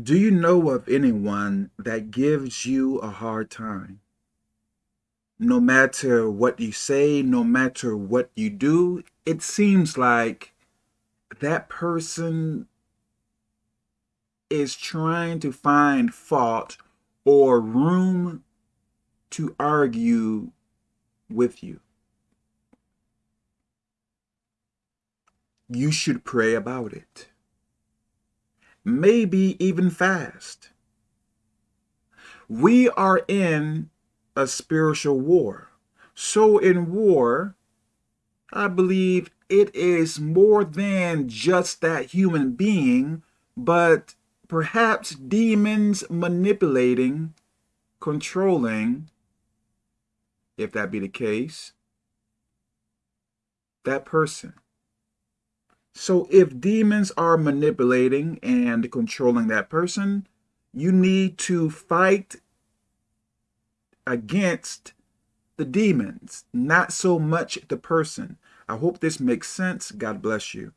Do you know of anyone that gives you a hard time? No matter what you say, no matter what you do, it seems like that person is trying to find fault or room to argue with you. You should pray about it maybe even fast. We are in a spiritual war. So in war, I believe it is more than just that human being, but perhaps demons manipulating, controlling, if that be the case, that person. So if demons are manipulating and controlling that person, you need to fight against the demons, not so much the person. I hope this makes sense. God bless you.